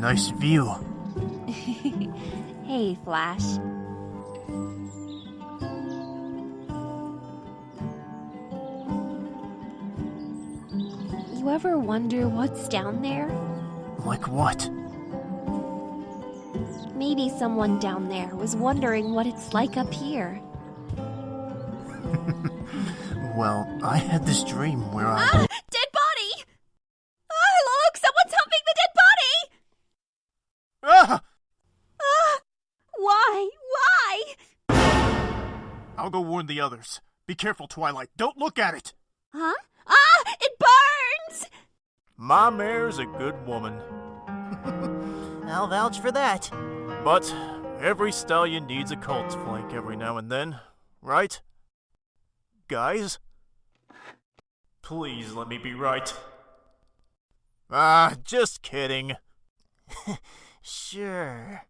Nice view. hey, Flash. You ever wonder what's down there? Like what? Maybe someone down there was wondering what it's like up here. Well, I had this dream where I. Ah! I'll go warn the others. Be careful, Twilight. Don't look at it! Huh? Ah! It burns! My mare's a good woman. I'll vouch for that. But every stallion needs a colt's flank every now and then, right? Guys? Please let me be right. Ah, just kidding. Sure.